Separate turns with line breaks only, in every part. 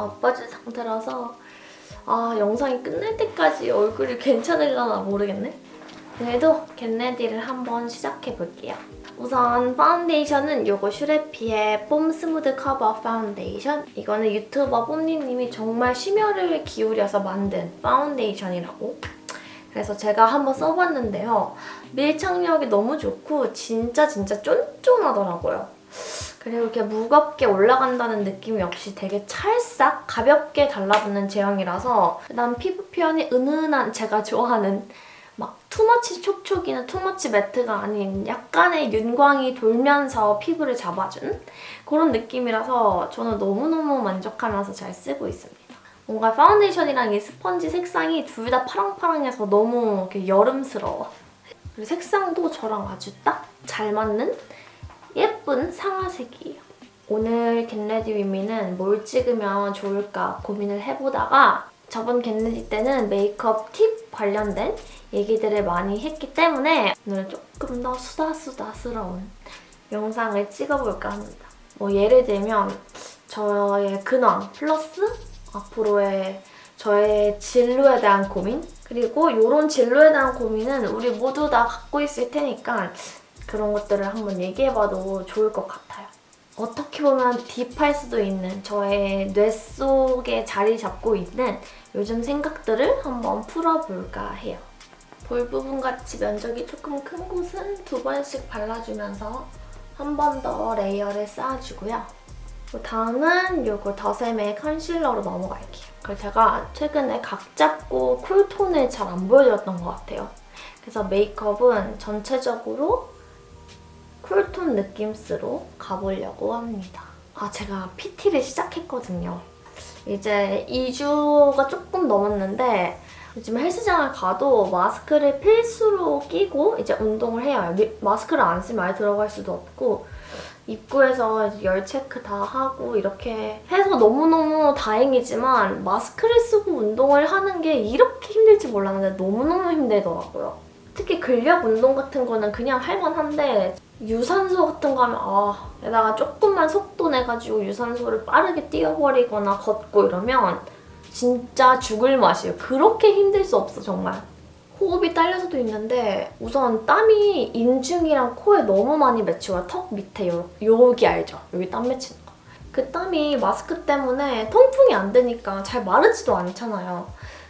나빠진 상태라서 아 영상이 끝날 때까지 얼굴이 괜찮을려나 모르겠네. 그래도 get ready를 한번 시작해볼게요. 우선 파운데이션은 요거 슈레피의 뽐 smooth cover 파운데이션. 이거는 유튜버 뽐니님이 정말 심혈을 기울여서 만든 파운데이션이라고. 그래서 제가 한번 써봤는데요. 밀착력이 너무 좋고 진짜 진짜 쫀쫀하더라고요. 그리고 이렇게 무겁게 올라간다는 느낌이 없이 되게 찰싹 가볍게 달라붙는 제형이라서 난 피부 표현이 은은한 제가 좋아하는 막 too much 촉촉이나 too much matte가 아닌 약간의 윤광이 돌면서 피부를 잡아준 그런 느낌이라서 저는 너무너무 만족하면서 잘 쓰고 있습니다. 뭔가 파운데이션이랑 이 스펀지 색상이 둘 다 파랑파랑해서 너무 여름스러워. 그리고 색상도 저랑 아주 딱 잘 맞는 예쁜 상아색이에요. 오늘 get ready with me는 뭘 찍으면 좋을까 고민을 해보다가 저번 get ready 때는 메이크업 팁 관련된 얘기들을 많이 했기 때문에 오늘 조금 더 수다수다스러운 영상을 찍어볼까 합니다. 뭐 예를 들면 저의 근황 플러스 앞으로의 저의 진로에 대한 고민 그리고 이런 진로에 대한 고민은 우리 모두 다 갖고 있을 테니까 그런 것들을 한번 얘기해봐도 좋을 것 같아요. 어떻게 보면 deep할 수도 있는 저의 뇌 속에 자리 잡고 있는 요즘 생각들을 한번 풀어볼까 해요. 볼 부분같이 면적이 조금 큰 곳은 두 번씩 발라주면서 한 번 더 layer를 쌓아주고요. 그 다음은 요거 더샘의 컨실러로 넘어갈게요. 그리고 제가 최근에 각 잡고 쿨톤을 잘 안 보여드렸던 것 같아요. 그래서 메이크업은 전체적으로 쿨톤 느낌스로 가보려고 합니다. 아, 제가 PT를 시작했거든요. 이제 2주가 조금 넘었는데 요즘 헬스장을 가도 마스크를 필수로 끼고 이제 운동을 해요. 마스크를 안 쓰면 아예 들어갈 수도 없고 입구에서 열 체크 다 하고 이렇게 해서 너무너무 다행이지만 마스크를 쓰고 운동을 하는 게 이렇게 힘들지 몰랐는데 너무너무 힘들더라고요. 특히 근력 운동 같은 거는 그냥 할만한데 유산소 같은 거 하면 아 게다가 조금만 속도 내가지고 유산소를 빠르게 뛰어버리거나 걷고 이러면 진짜 죽을 맛이에요. 그렇게 힘들 수 없어 정말. 호흡이 딸려서도 있는데 우선 땀이 인중이랑 코에 너무 많이 맺혀요. 턱 밑에 요, 여기 알죠? 여기 땀 맺히는 거. 그 땀이 마스크 때문에 통풍이 안 되니까 잘 마르지도 않잖아요.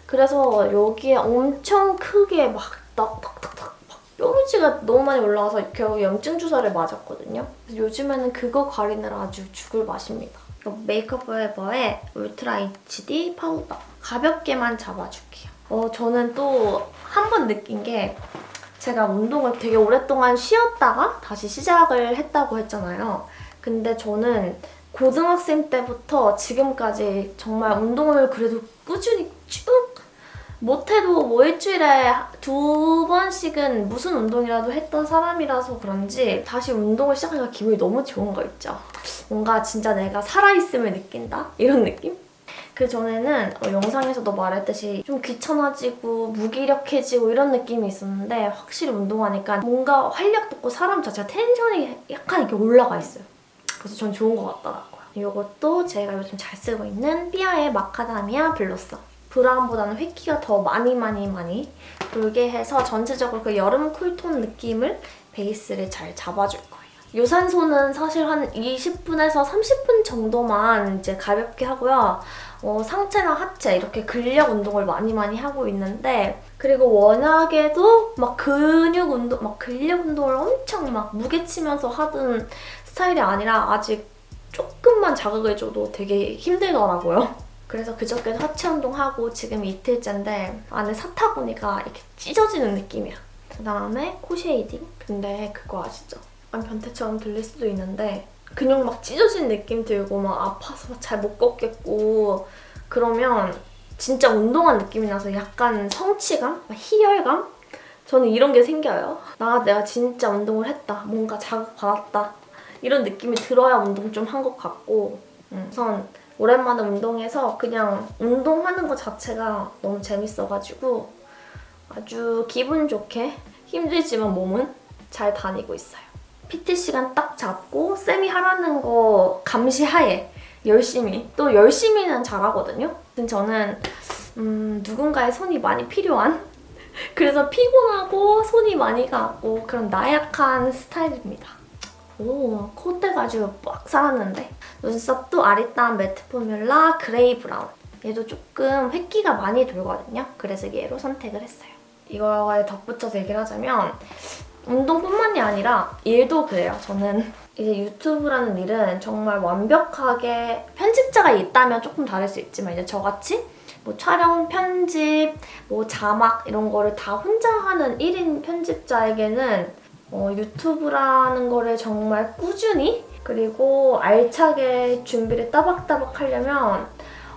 그래서 여기에 엄청 크게 막 탁탁탁탁 뾰루지가 너무 많이 올라와서 겨우 염증 주사를 맞았거든요. 요즘에는 그거 가리느라 아주 죽을 맛입니다. 메이크업 포에버의 ultra HD 파우더. 가볍게만 잡아줄게요. 어, 저는 또 한 번 느낀 게 제가 운동을 되게 오랫동안 쉬었다가 다시 시작을 했다고 했잖아요. 근데 저는 고등학생 때부터 지금까지 정말 운동을 그래도 꾸준히 쭉 못해도 뭐 일주일에 두 번씩은 무슨 운동이라도 했던 사람이라서 그런지 다시 운동을 시작하니까 기분이 너무 좋은 거 있죠. 뭔가 진짜 내가 살아있음을 느낀다? 이런 느낌? 그 전에는 어, 영상에서도 말했듯이 좀 귀찮아지고 무기력해지고 이런 느낌이 있었는데 확실히 운동하니까 뭔가 활력 돋고 사람 자체가 텐션이 약간 이렇게 올라가 있어요. 그래서 전 좋은 것 같더라고요. 이것도 제가 요즘 잘 쓰고 있는 삐아의 마카다미아 블러썸. 브라운보다는 획기가 더 많이 많이 많이 돌게 해서 전체적으로 그 여름 쿨톤 느낌을 베이스를 잘 잡아줄 거예요. 유산소는 사실 한 20분에서 30분 정도만 이제 가볍게 하고요. 어, 상체나 하체 이렇게 근력 운동을 많이 많이 하고 있는데 그리고 워낙에도 막 근육 운동, 막 근력 운동을 엄청 막 무게 치면서 하던 스타일이 아니라 아직 조금만 자극을 줘도 되게 힘들더라고요. 그래서 그저께 하체 운동하고 지금 이틀째인데 안에 사타구니가 이렇게 찢어지는 느낌이야. 그다음에 코 shading. 근데 그거 아시죠? 약간 변태처럼 들릴 수도 있는데 근육 막 찢어진 느낌 들고 막 아파서 잘 못 걷겠고 그러면 진짜 운동한 느낌이 나서 약간 성취감? 희열감? 저는 이런 게 생겨요. 나 내가 진짜 운동을 했다. 뭔가 자극받았다. 이런 느낌이 들어야 운동 좀 한 것 같고 음, 우선 오랜만에 운동해서 그냥 운동하는 것 자체가 너무 재밌어가지고 아주 기분 좋게 힘들지만 몸은 잘 다니고 있어요. PT 시간 딱 잡고 쌤이 하라는 거 감시하에 열심히 또 열심히는 잘하거든요. 저는 음, 누군가의 손이 많이 필요한 그래서 피곤하고 손이 많이 가고 그런 나약한 스타일입니다. 오, 콧대가 아주 빡 살았는데 눈썹도 아리따운 matte formula gray brown 얘도 조금 회기가 많이 돌거든요. 그래서 얘로 선택을 했어요. 이거에 덧붙여서 얘기를 하자면 운동뿐만이 아니라 일도 그래요. 저는 이제 유튜브라는 일은 정말 완벽하게 편집자가 있다면 조금 다를 수 있지만 이제 저같이 뭐 촬영, 편집, 뭐 자막 이런 거를 다 혼자 하는 1인 편집자에게는 어, 유튜브라는 거를 정말 꾸준히 그리고 알차게 준비를 따박따박 하려면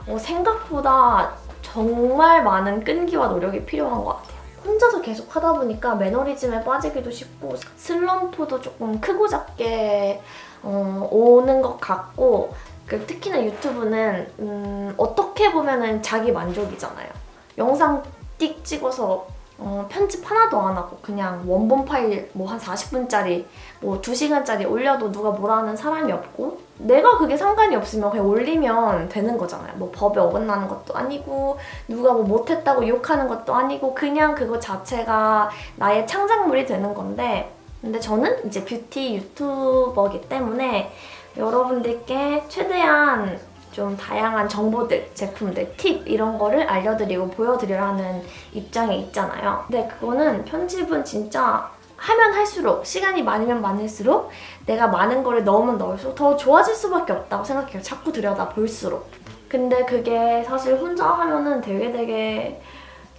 어, 생각보다 정말 많은 끈기와 노력이 필요한 것 같아요. 혼자서 계속 하다 보니까 매너리즘에 빠지기도 쉽고 슬럼프도 조금 크고 작게 어, 오는 것 같고 그 특히나 유튜브는 음, 어떻게 보면 자기 만족이잖아요. 영상 띡 찍어서 어, 편집 하나도 안 하고 그냥 원본 파일 뭐 한 40분짜리 뭐 2시간짜리 올려도 누가 뭐라 하는 사람이 없고 내가 그게 상관이 없으면 그냥 올리면 되는 거잖아요. 뭐 법에 어긋나는 것도 아니고 누가 뭐 못했다고 욕하는 것도 아니고 그냥 그거 자체가 나의 창작물이 되는 건데 근데 저는 이제 뷰티 유튜버기 때문에 여러분들께 최대한 좀 다양한 정보들, 제품들, 팁 이런 거를 알려드리고 보여드리려는 입장에 있잖아요. 근데 그거는 편집은 진짜 하면 할수록 시간이 많으면 많을수록 내가 많은 거를 넣으면 넣을수록 더 좋아질 수밖에 없다고 생각해요. 자꾸 들여다 볼수록. 근데 그게 사실 혼자 하면은 되게 되게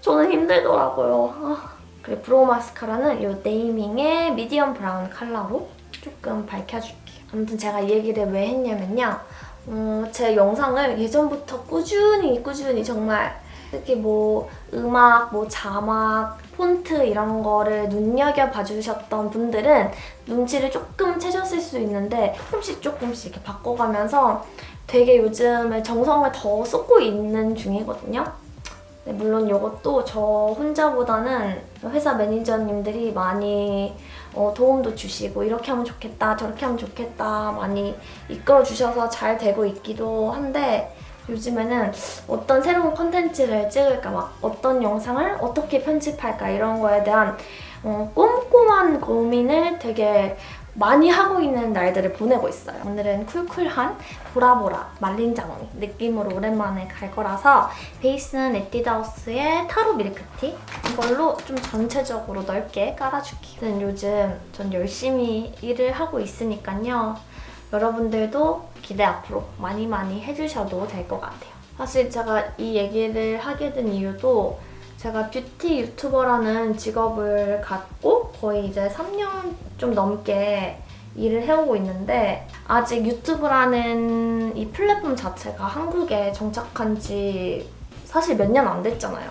저는 힘들더라고요. 아. 그리고 brow 마스카라는 이 naming의 medium brown 컬러로 조금 밝혀줄게요. 아무튼 제가 이 얘기를 왜 했냐면요. 어, 제 영상을 예전부터 꾸준히 꾸준히 정말 특히 뭐 음악, 뭐 자막, 폰트 이런 거를 눈여겨봐 주셨던 분들은 눈치를 조금 채셨을 수 있는데 조금씩 조금씩 이렇게 바꿔가면서 되게 요즘에 정성을 더 쏟고 있는 중이거든요. 네, 물론 이것도 저 혼자보다는 회사 매니저님들이 많이 어, 도움도 주시고 이렇게 하면 좋겠다 저렇게 하면 좋겠다 많이 이끌어 주셔서 잘 되고 있기도 한데 요즘에는 어떤 새로운 컨텐츠를 찍을까 막 어떤 영상을 어떻게 편집할까 이런 거에 대한 어, 꼼꼼한 고민을 되게 많이 하고 있는 날들을 보내고 있어요. 오늘은 쿨쿨한 보라보라 말린 장미 느낌으로 오랜만에 갈 거라서 베이스는 에뛰드하우스의 타로 밀크티 이걸로 좀 전체적으로 넓게 깔아줄게요. 저는 요즘 전 열심히 일을 하고 있으니까요. 여러분들도 기대 앞으로 많이 많이 해주셔도 될 것 같아요. 사실 제가 이 얘기를 하게 된 이유도 제가 뷰티 유튜버라는 직업을 갖고 거의 이제 3년 좀 넘게 일을 해오고 있는데 아직 유튜브라는 이 플랫폼 자체가 한국에 정착한 지 사실 몇 년 안 됐잖아요.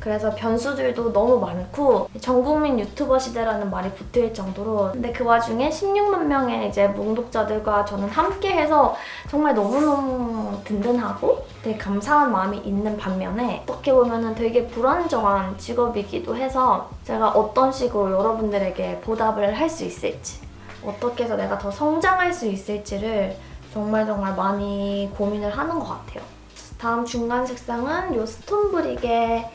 그래서 변수들도 너무 많고 전국민 유튜버 시대라는 말이 붙을 정도로 근데 그 와중에 16만 명의 이제 몽독자들과 저는 함께해서 정말 너무너무 든든하고 되게 감사한 마음이 있는 반면에 어떻게 보면 되게 불안정한 직업이기도 해서 제가 어떤 식으로 여러분들에게 보답을 할 수 있을지 어떻게 해서 내가 더 성장할 수 있을지를 정말 정말 많이 고민을 하는 것 같아요. 다음 중간 색상은 이 스톤브릭의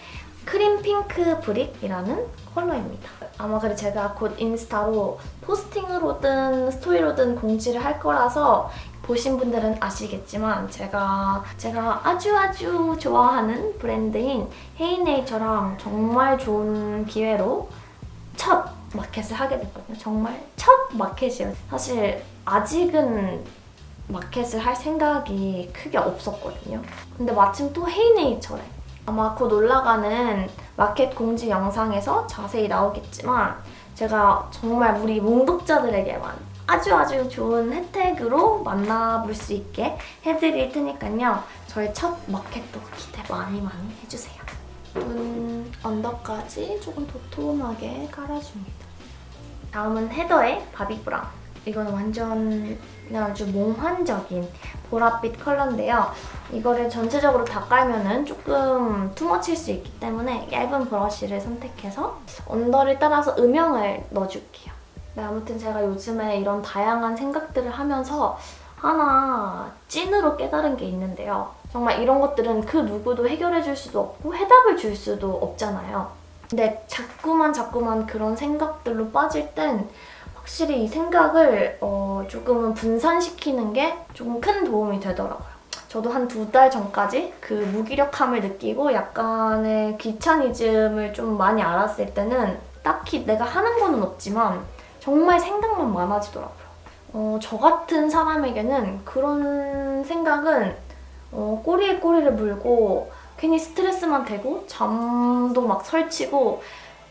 cream pink brick이라는 컬러입니다. 아마 그래 제가 곧 인스타로 posting으로든 스토리로든 공지를 할 거라서 보신 분들은 아시겠지만 제가 제가 아주 아주 좋아하는 브랜드인 헤이네이처랑 정말 좋은 기회로 첫 마켓을 하게 됐거든요. 정말 첫 마켓이에요. 사실 아직은 마켓을 할 생각이 크게 없었거든요. 근데 마침 또 헤이네이처래. 아마 곧 올라가는 마켓 공지 영상에서 자세히 나오겠지만 제가 정말 우리 몽독자들에게만 아주 아주 좋은 혜택으로 만나볼 수 있게 해드릴 테니까요. 저의 첫 마켓도 기대 많이 많이 해주세요. 눈 언더까지 조금 도톰하게 깔아줍니다. 다음은 헤더의 바비 브라운. 이건 완전 그냥 아주 몽환적인 보랏빛 컬러인데요. 이거를 전체적으로 다 깔면은 조금 투머치일 수 있기 때문에 얇은 브러쉬를 선택해서 언더를 따라서 음영을 넣어줄게요. 네, 아무튼 제가 요즘에 이런 다양한 생각들을 하면서 하나 찐으로 깨달은 게 있는데요. 정말 이런 것들은 그 누구도 해결해 줄 수도 없고 해답을 줄 수도 없잖아요. 근데 자꾸만 자꾸만 그런 생각들로 빠질 땐 확실히 이 생각을 어, 조금은 분산시키는 게 조금 큰 도움이 되더라고요. 저도 한 두 달 전까지 그 무기력함을 느끼고 약간의 귀차니즘을 좀 많이 알았을 때는 딱히 내가 하는 거는 없지만 정말 생각만 많아지더라고요. 어, 저 같은 사람에게는 그런 생각은 어, 꼬리에 꼬리를 물고 괜히 스트레스만 되고 잠도 막 설치고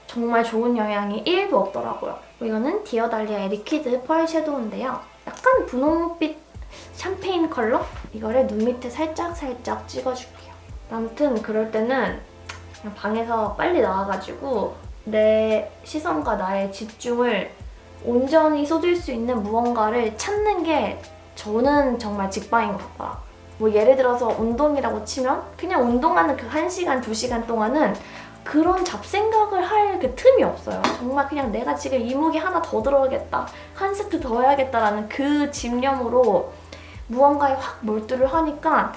정말 좋은 영향이 1도 없더라고요. 이거는 디어달리아의 liquid pearl shadow인데요. 약간 분홍빛 샴페인 컬러? 이거를 눈 밑에 살짝 살짝 찍어줄게요. 아무튼 그럴 때는 그냥 방에서 빨리 나와가지고 내 시선과 나의 집중을 온전히 쏟을 수 있는 무언가를 찾는 게 저는 정말 직방인 것 같더라고요. 뭐 예를 들어서 운동이라고 치면 그냥 운동하는 그 1시간, 2시간 동안은 그런 잡생각을 할 그 틈이 없어요. 정말 그냥 내가 지금 이 무게 하나 더 들어야겠다, 한 세트 더 해야겠다라는 그 집념으로 무언가에 확 몰두를 하니까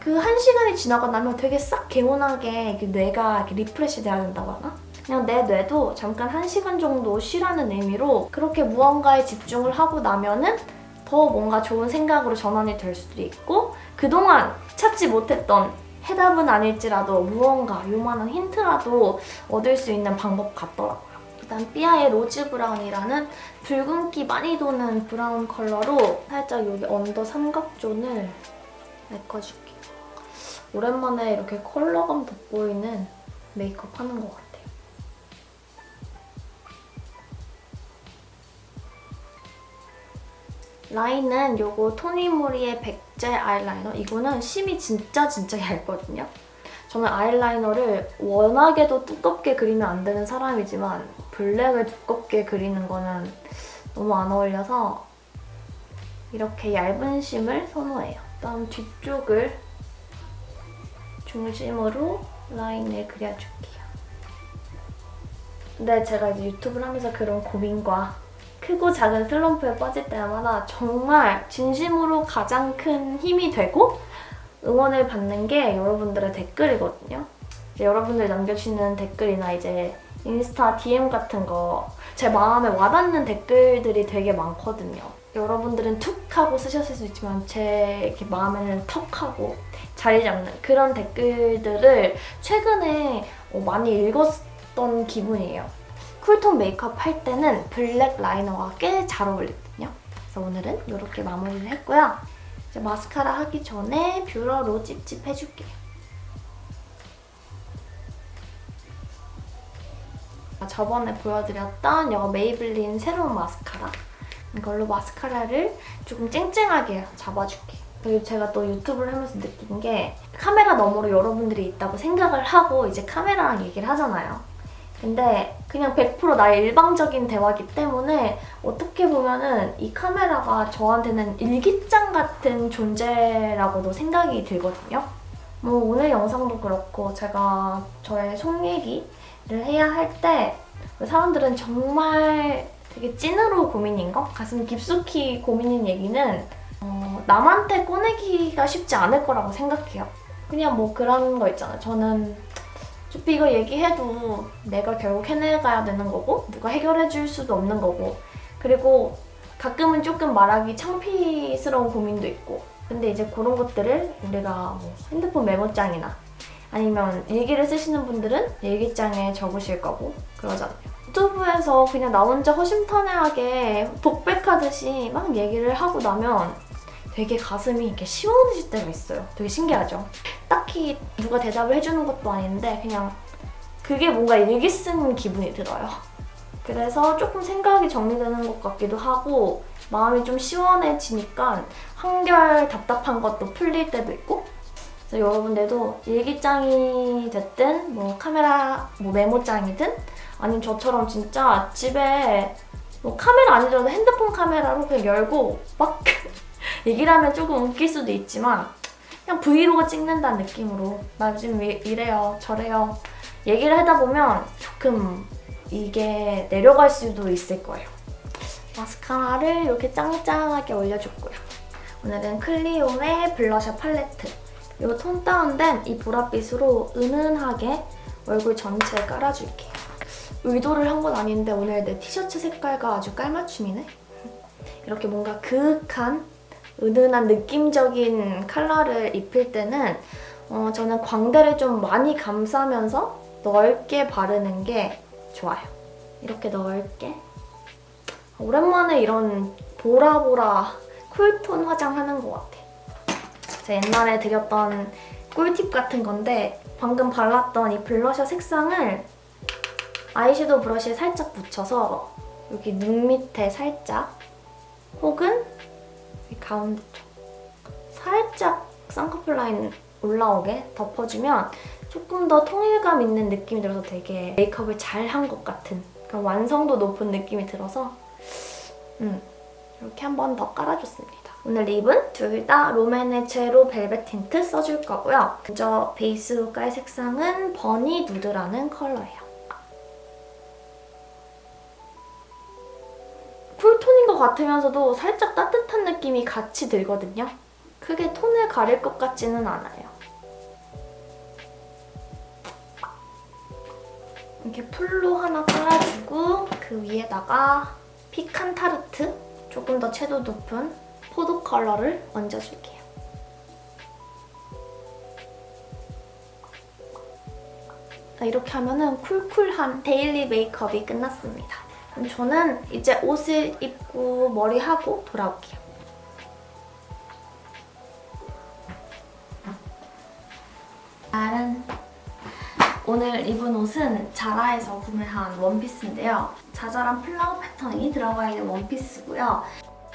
그 한 시간이 지나고 나면 되게 싹 개운하게 이렇게 뇌가 이렇게 refresh 돼야 된다고 하나? 그냥 내 뇌도 잠깐 한 시간 정도 쉬라는 의미로 그렇게 무언가에 집중을 하고 나면은 더 뭔가 좋은 생각으로 전환이 될 수도 있고 그동안 찾지 못했던 해답은 아닐지라도 무언가 요만한 힌트라도 얻을 수 있는 방법 같더라고요. 일단 삐아의 rose brown이라는 붉은기 많이 도는 브라운 컬러로 살짝 여기 under 삼각존을 메꿔줄게요. 오랜만에 이렇게 컬러감 돋보이는 메이크업 하는 것 같아요. 라인은 요거 토니모리의 백제 아이라이너. 이거는 심이 진짜 진짜 얇거든요. 저는 아이라이너를 워낙에도 두껍게 그리면 안 되는 사람이지만 블랙을 두껍게 그리는 거는 너무 안 어울려서 이렇게 얇은 심을 선호해요. 다음 뒤쪽을 중심으로 라인을 그려줄게요. 근데 제가 이제 유튜브를 하면서 그런 고민과 크고 작은 슬럼프에 빠질 때마다 정말 진심으로 가장 큰 힘이 되고 응원을 받는 게 여러분들의 댓글이거든요. 여러분들 남겨주시는 댓글이나 이제 인스타 DM 같은 거 제 마음에 와닿는 댓글들이 되게 많거든요. 여러분들은 툭 하고 쓰셨을 수 있지만 제 이렇게 마음에는 턱 하고 자리 잡는 그런 댓글들을 최근에 어, 많이 읽었던 기분이에요. cool tone 메이크업 할 때는 black liner가 꽤 잘 어울리거든요. 그래서 오늘은 이렇게 마무리를 했고요. 이제 마스카라 하기 전에 뷰러로 찝찝 해줄게요. 저번에 보여드렸던 이 메이블린 새로운 마스카라 이걸로 마스카라를 조금 쨍쨍하게 잡아줄게요. 그리고 제가 또 유튜브를 하면서 느낀 게 카메라 너머로 여러분들이 있다고 생각을 하고 이제 카메라랑 얘기를 하잖아요. 근데 그냥 100% 나의 일방적인 대화기 때문에 어떻게 보면은 이 카메라가 저한테는 일기장 같은 존재라고도 생각이 들거든요. 뭐 오늘 영상도 그렇고 제가 저의 속 얘기를 해야 할 때 사람들은 정말 되게 찐으로 고민인 거? 가슴 깊숙이 고민인 얘기는 어, 남한테 꺼내기가 쉽지 않을 거라고 생각해요. 그냥 뭐 그런 거 있잖아요. 저는 어차피 이거 얘기해도 내가 결국 해내가야 되는 거고 누가 해결해 줄 수도 없는 거고 그리고 가끔은 조금 말하기 창피스러운 고민도 있고 근데 이제 그런 것들을 우리가 뭐 핸드폰 메모장이나 아니면 일기를 쓰시는 분들은 일기장에 적으실 거고 그러잖아요. 유튜브에서 그냥 나 혼자 허심탄회하게 독백하듯이 막 얘기를 하고 나면 되게 가슴이 이렇게 시원해질 때가 있어요. 되게 신기하죠? 딱히 누가 대답을 해주는 것도 아닌데 그냥 그게 뭔가 일기 쓴 기분이 들어요. 그래서 조금 생각이 정리되는 것 같기도 하고 마음이 좀 시원해지니까 한결 답답한 것도 풀릴 때도 있고 그래서 여러분들도 일기장이 됐든 뭐 카메라 뭐 메모장이든 아니면 저처럼 진짜 집에 뭐 카메라 아니더라도 핸드폰 카메라로 그냥 열고 막 얘기를 하면 조금 웃길 수도 있지만 그냥 브이로그 찍는다는 느낌으로 나 지금 이래요 저래요 얘기를 하다 보면 조금 이게 내려갈 수도 있을 거예요. 마스카라를 이렇게 짱짱하게 올려줬고요. 오늘은 클리오의 블러셔 팔레트. 이 톤 다운된 이 보랏빛으로 은은하게 얼굴 전체에 깔아줄게요. 의도를 한 건 아닌데 오늘 내 티셔츠 색깔과 아주 깔맞춤이네. 이렇게 뭔가 그윽한 은은한 느낌적인 컬러를 입힐 때는 어, 저는 광대를 좀 많이 감싸면서 넓게 바르는 게 좋아요. 이렇게 넓게. 오랜만에 이런 보라보라 쿨톤 화장하는 것 같아. 제가 옛날에 드렸던 꿀팁 같은 건데 방금 발랐던 이 블러셔 색상을 아이섀도우 브러쉬에 살짝 묻혀서 여기 눈 밑에 살짝 혹은 이 가운데 쪽 살짝 쌍꺼풀 라인 올라오게 덮어주면 조금 더 통일감 있는 느낌이 들어서 되게 메이크업을 잘 한 것 같은 그런 완성도 높은 느낌이 들어서 음, 이렇게 한 번 더 깔아줬습니다. 오늘 lip은 둘 다 롬앤의 zero velvet tint 써줄 거고요. 먼저 베이스로 깔 색상은 bunny nude라는 컬러예요. 것 같으면서도 살짝 따뜻한 느낌이 같이 들거든요. 크게 톤을 가릴 것 같지는 않아요. 이렇게 full로 하나 깔아주고 그 위에다가 pecan tart 조금 더 채도 높은 포도 컬러를 얹어줄게요. 자, 이렇게 하면은 cool cool한 데일리 메이크업이 끝났습니다. 저는 이제 옷을 입고 머리하고 돌아올게요. 짜란! 오늘 입은 옷은 자라에서 구매한 원피스인데요. 자잘한 flower 패턴이 들어가 있는 원피스고요.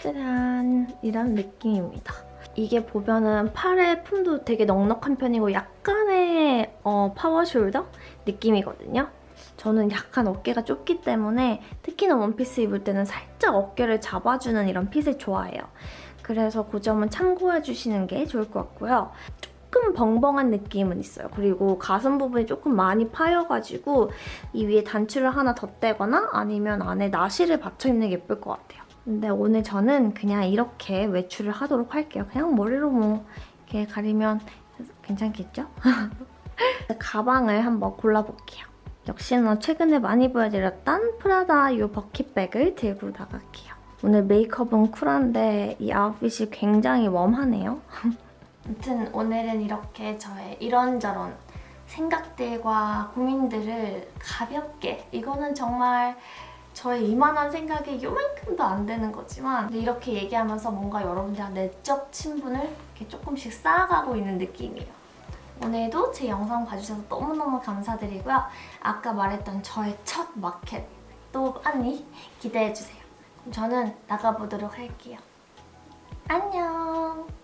짜란! 이런 느낌입니다. 이게 보면은 팔의 품도 되게 넉넉한 편이고 약간의 어, power shoulder 느낌이거든요. 저는 약간 어깨가 좁기 때문에 특히나 원피스 입을 때는 살짝 어깨를 잡아주는 이런 fit을 좋아해요. 그래서 그 점은 참고해주시는 게 좋을 것 같고요. 조금 벙벙한 느낌은 있어요. 그리고 가슴 부분이 조금 많이 파여가지고 이 위에 단추를 하나 덧대거나 아니면 안에 나시를 받쳐 입는 게 예쁠 것 같아요. 근데 오늘 저는 그냥 이렇게 외출을 하도록 할게요. 그냥 머리로 뭐 이렇게 가리면 괜찮겠죠? 가방을 한번 골라볼게요. 역시나 최근에 많이 보여드렸던 프라다 이 버킷백을 들고 나갈게요. 오늘 메이크업은 쿨한데 이 아웃핏이 굉장히 웜하네요. 아무튼 오늘은 이렇게 저의 이런저런 생각들과 고민들을 가볍게 이거는 정말 저의 이만한 생각이 요만큼도 안 되는 거지만 이렇게 얘기하면서 뭔가 여러분들랑 내적 친분을 이렇게 조금씩 쌓아가고 있는 느낌이에요. 오늘도 제 영상 봐주셔서 너무너무 감사드리고요. 아까 말했던 저의 첫 마켓 또 많이 기대해주세요. 저는 나가보도록 할게요. 안녕!